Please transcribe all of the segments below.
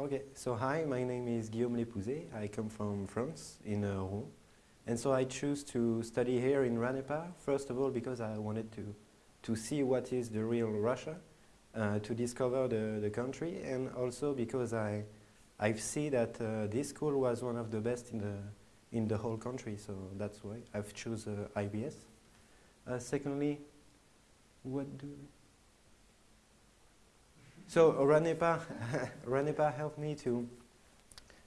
Okay, so hi, my name is Guillaume Lépouzé. I come from France, in uh, Rouen. And so I choose to study here in RANEPA, first of all because I wanted to, to see what is the real Russia, uh, to discover the, the country, and also because I, I see that uh, this school was one of the best in the, in the whole country, so that's why I've choose uh, IBS. Uh, secondly, what do so Ranepa, Ranepa helped me to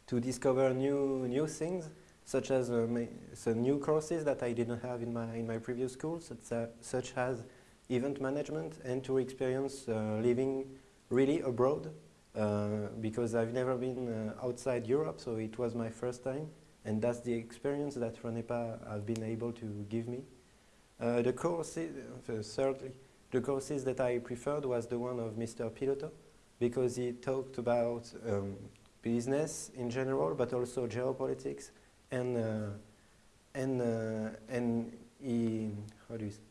to discover new new things, such as uh, some new courses that I didn't have in my in my previous school, such, uh, such as event management, and to experience uh, living really abroad, uh, because I've never been uh, outside Europe, so it was my first time, and that's the experience that Ranepa have been able to give me. Uh, the courses, thirdly, the courses that I preferred was the one of Mr. Piloto because he talked about um, business in general, but also geopolitics, and uh, and uh, and he how do you say,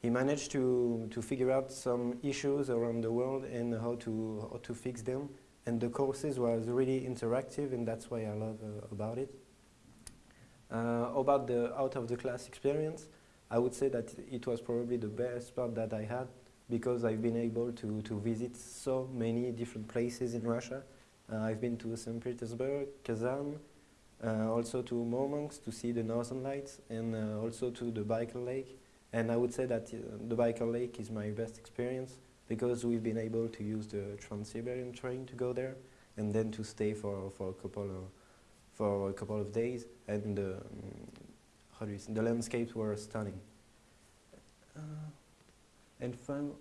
he managed to to figure out some issues around the world and how to how to fix them. And the courses was really interactive, and that's why I love uh, about it. Uh, about the out of the class experience, I would say that it was probably the best part that I had because I've been able to, to visit so many different places in Russia. Uh, I've been to St. Petersburg, Kazan, uh, also to Murmansk to see the Northern Lights, and uh, also to the Baikal Lake. And I would say that uh, the Baikal Lake is my best experience because we've been able to use the Trans-Siberian train to go there, and then to stay for, for a couple of for a couple of days, and um, do the landscapes were stunning. Uh, and fun,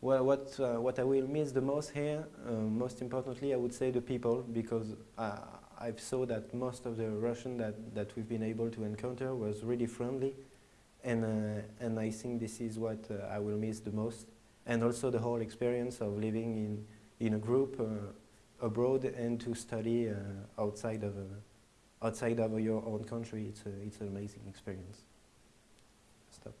well, what, uh, what I will miss the most here, uh, most importantly, I would say the people, because uh, I've saw that most of the Russian that, that we've been able to encounter was really friendly, and, uh, and I think this is what uh, I will miss the most. And also the whole experience of living in, in a group abroad and to study outside, of, outside of your own country, it's, a, it's an amazing experience. Stop.